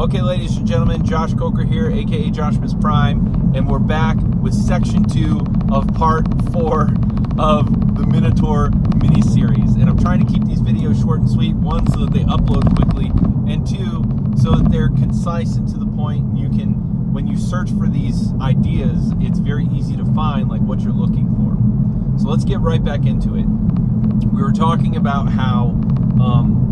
Okay, ladies and gentlemen, Josh Coker here, aka Joshmas Prime, and we're back with section two of part four of the Minotaur mini-series. And I'm trying to keep these videos short and sweet, one, so that they upload quickly, and two, so that they're concise and to the point, point. you can, when you search for these ideas, it's very easy to find like what you're looking for. So let's get right back into it. We were talking about how um,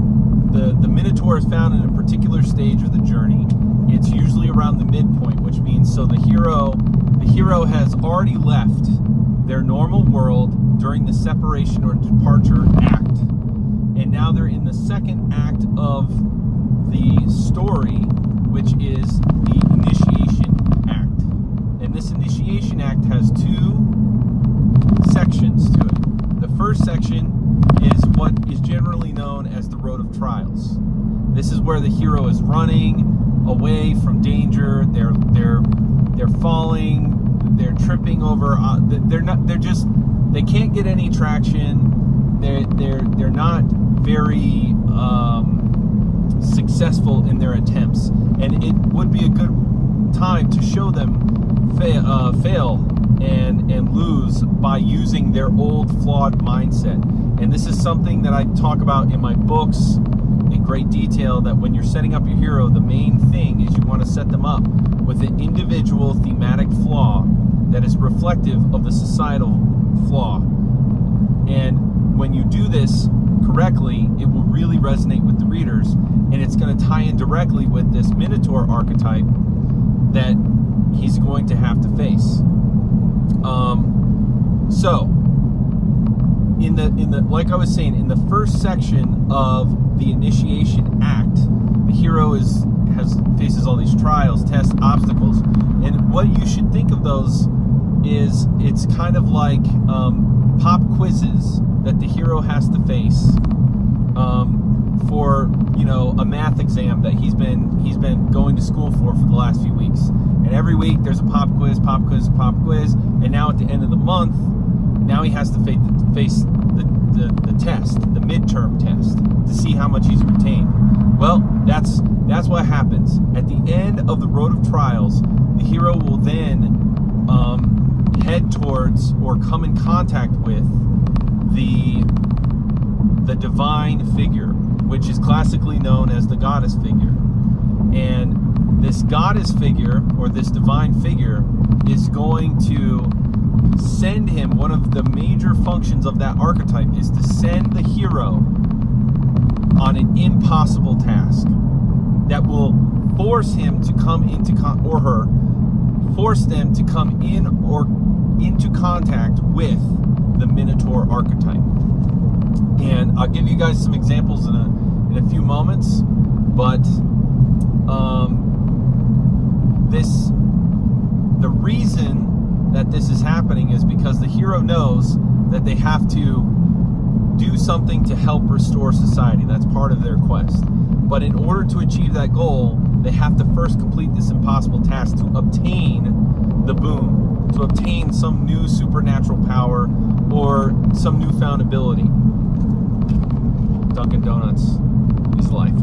the, the Minotaur is found in a particular stage of the journey. It's usually around the midpoint, which means so the hero the hero has already left their normal world during the separation or departure act. And now they're in the second act of the story, which is the initiation act. And this initiation act has two sections to it. The first section is what is generally known as the road of trials. This is where the hero is running away from danger. They're they're they're falling. They're tripping over. Uh, they're not. They're just. They can't get any traction. They're they're they're not very um, successful in their attempts, and it would be a good time to show them fail, uh, fail and and lose by using their old flawed mindset and this is something that I talk about in my books great detail that when you're setting up your hero, the main thing is you want to set them up with an individual thematic flaw that is reflective of the societal flaw. And when you do this correctly, it will really resonate with the readers and it's going to tie in directly with this Minotaur archetype that he's going to have to face. Um, so, in the in the like I was saying in the first section of the initiation act, the hero is has faces all these trials, tests, obstacles, and what you should think of those is it's kind of like um, pop quizzes that the hero has to face um, for you know a math exam that he's been he's been going to school for for the last few weeks. And every week there's a pop quiz, pop quiz, pop quiz, and now at the end of the month now he has to face, the, the, the test, the midterm test, to see how much he's retained. Well, that's that's what happens. At the end of the road of trials, the hero will then um, head towards or come in contact with the the divine figure, which is classically known as the goddess figure. And this goddess figure or this divine figure is going to send him, one of the major functions of that archetype is to send the hero on an impossible task that will force him to come into, con or her, force them to come in or into contact with the Minotaur archetype. And I'll give you guys some examples in a, in a few moments, but um, this, the reason that this is happening is because the hero knows that they have to do something to help restore society. That's part of their quest. But in order to achieve that goal, they have to first complete this impossible task to obtain the boon, to obtain some new supernatural power or some newfound ability. Dunkin' Donuts is life.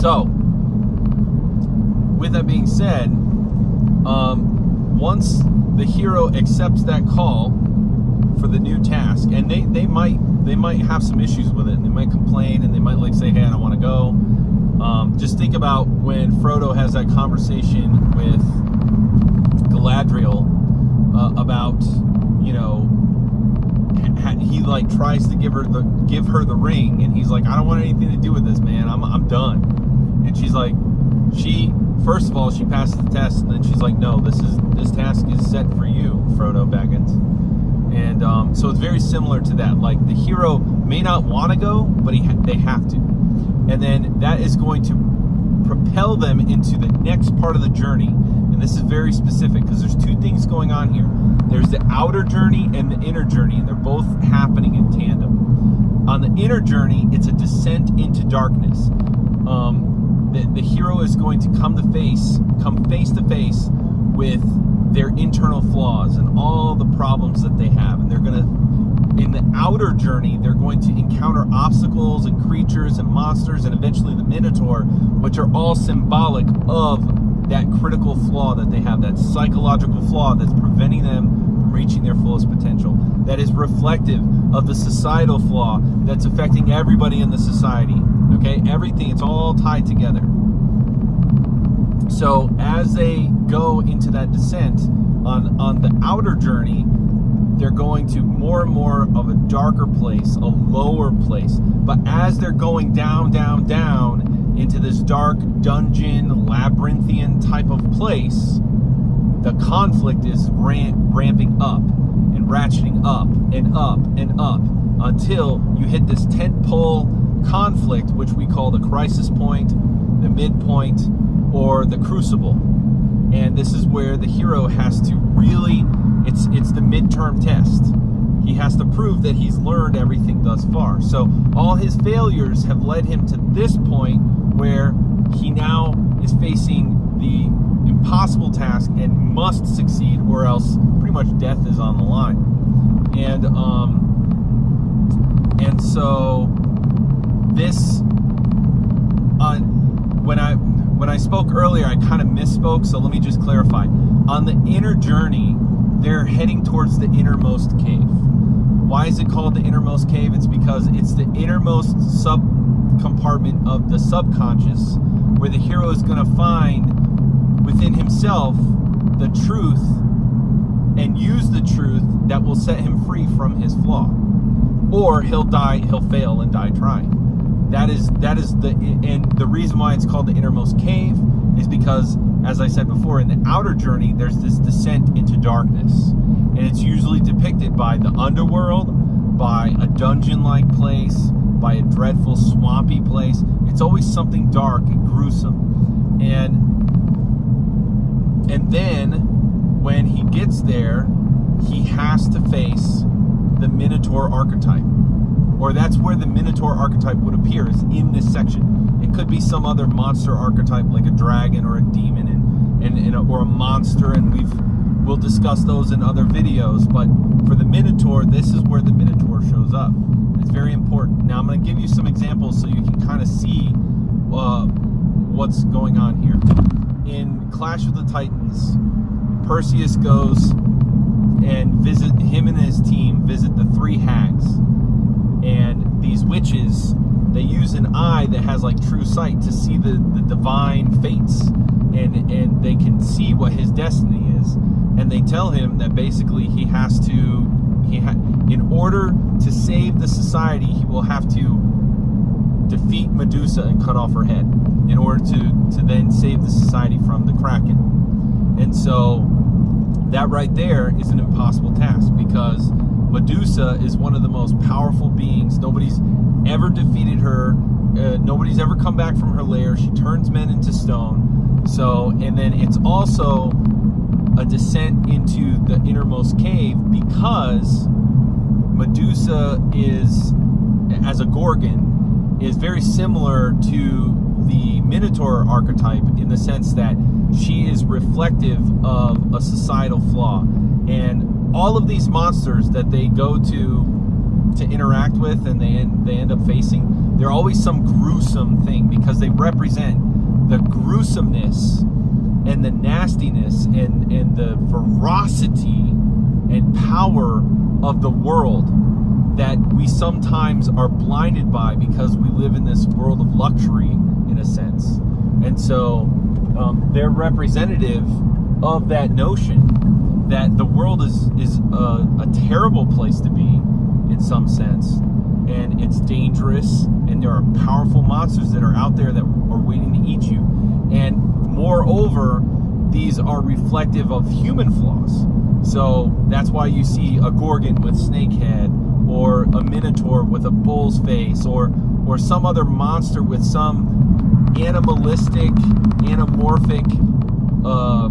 So, with that being said, once the hero accepts that call for the new task, and they, they might they might have some issues with it, and they might complain, and they might like say, "Hey, I don't want to go." Um, just think about when Frodo has that conversation with Galadriel uh, about, you know, he like tries to give her the give her the ring, and he's like, "I don't want anything to do with this, man. I'm I'm done." And she's like, she first of all she passes the test and then she's like no this is this task is set for you frodo baggins. And um, so it's very similar to that. Like the hero may not want to go but he ha they have to. And then that is going to propel them into the next part of the journey. And this is very specific because there's two things going on here. There's the outer journey and the inner journey and they're both happening in tandem. On the inner journey it's a descent into darkness. Um, the, the hero is going to come to face, come face to face with their internal flaws and all the problems that they have. And they're going to in the outer journey, they're going to encounter obstacles and creatures and monsters and eventually the Minotaur, which are all symbolic of that critical flaw that they have, that psychological flaw that's preventing them reaching their fullest potential. That is reflective of the societal flaw that's affecting everybody in the society. Okay, everything, it's all tied together. So as they go into that descent on, on the outer journey, they're going to more and more of a darker place, a lower place. But as they're going down, down, down into this dark dungeon, labyrinthian type of place, the conflict is ramp, ramping up and ratcheting up and up and up until you hit this tent pole conflict, which we call the crisis point, the midpoint, or the crucible. And this is where the hero has to really it's it's the midterm test. He has to prove that he's learned everything thus far. So all his failures have led him to this point where he now is facing the impossible task and must succeed or else pretty much death is on the line. And um and so this uh, when I when I spoke earlier, I kind of misspoke, so let me just clarify. On the inner journey, they're heading towards the innermost cave. Why is it called the innermost cave? It's because it's the innermost sub compartment of the subconscious where the hero is going to find within himself the truth and use the truth that will set him free from his flaw. Or he'll die, he'll fail and die trying. That is that is the and the reason why it's called the innermost cave is because as I said before, in the outer journey, there's this descent into darkness. And it's usually depicted by the underworld, by a dungeon-like place, by a dreadful swampy place. It's always something dark and gruesome. And and then when he gets there, he has to face the Minotaur archetype. Or that's where the Minotaur archetype would appear, is in this section. It could be some other monster archetype like a dragon or a demon and, and or a monster, and we've we'll discuss those in other videos. But for the Minotaur, this is where the Minotaur shows up. It's very important. Now I'm going to give you some examples so you can kind of see uh, what's going on here. In Clash of the Titans, Perseus goes and visit him and his team visit the three hags, and these witches they use an eye that has like true sight to see the, the divine fates. And and they can see what his destiny is. And they tell him that basically he has to he ha in order to save the society he will have to defeat Medusa and cut off her head in order to to then save the society from the Kraken. And so that right there is an impossible task because Medusa is one of the most powerful beings. Nobody's ever defeated her uh, nobody's ever come back from her lair. She turns men into stone. So, and then it's also a descent into the innermost cave because Medusa is, as a Gorgon, is very similar to the Minotaur archetype in the sense that she is reflective of a societal flaw. And all of these monsters that they go to to interact with and they they end up facing, they're always some gruesome thing because they represent the gruesomeness and the nastiness and, and the ferocity and power of the world that we sometimes are blinded by because we live in this world of luxury in a sense. And so um, they're representative of that notion that the world is, is a, a terrible place to be in some sense. And it's dangerous and there are powerful monsters that are out there that are waiting to eat you. And moreover these are reflective of human flaws. So that's why you see a gorgon with snake head or a minotaur with a bull's face or or some other monster with some animalistic anamorphic uh,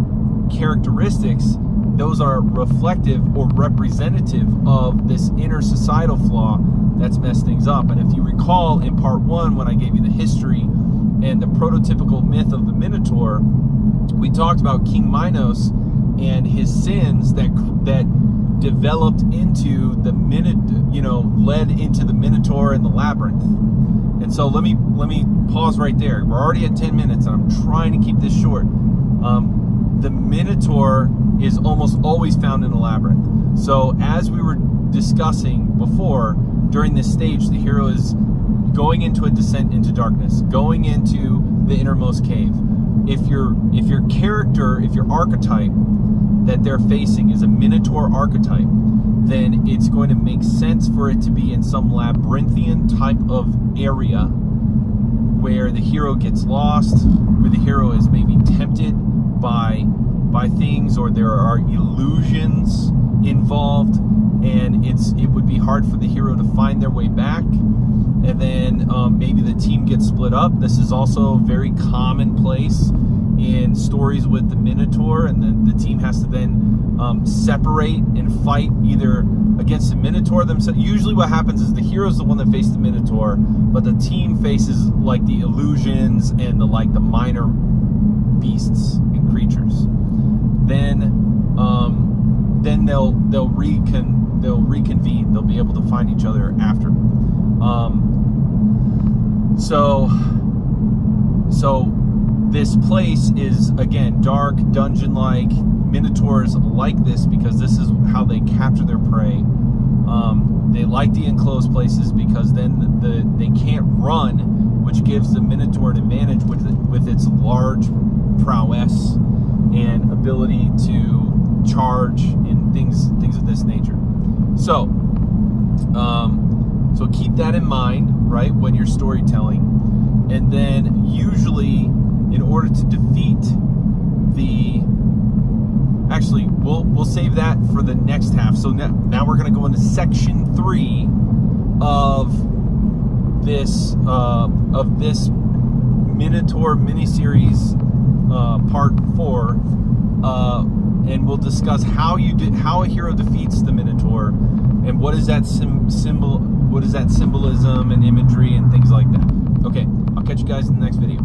characteristics those are reflective or representative of this inner societal flaw that's messed things up. And if you recall in part one, when I gave you the history and the prototypical myth of the Minotaur, we talked about King Minos and his sins that that developed into the minute, you know, led into the Minotaur and the Labyrinth. And so let me let me pause right there. We're already at 10 minutes, and I'm trying to keep this short. Um, the Minotaur is almost always found in a labyrinth. So as we were discussing before, during this stage, the hero is going into a descent into darkness, going into the innermost cave. If your if your character, if your archetype that they're facing is a Minotaur archetype, then it's going to make sense for it to be in some labyrinthian type of area where the hero gets lost, where the hero is maybe tempted by by things or there are illusions involved. And it's it would be hard for the hero to find their way back. And then um, maybe the team gets split up. This is also very commonplace in stories with the minotaur and then the team has to then um, separate and fight either against the minotaur themselves usually what happens is the hero is the one that faces the minotaur but the team faces like the illusions and the like the minor beasts and creatures then um, then they'll they'll recon they'll reconvene. They'll be able to find each other after. Um, so so this place is again dark, dungeon-like. Minotaurs like this because this is how they capture their prey. Um, they like the enclosed places because then the, the, they can't run, which gives the Minotaur an advantage with with its large prowess and ability to charge and things things of this nature. So, um, so keep that in mind, right, when you're storytelling, and then usually, in order to defeat the actually we'll we'll save that for the next half so now, now we're going to go into section three of this uh, of this minotaur miniseries uh, part four, uh, and we'll discuss how you did how a hero defeats the Minotaur, and what is that symbol, what is that symbolism and imagery and things like that. Okay, I'll catch you guys in the next video.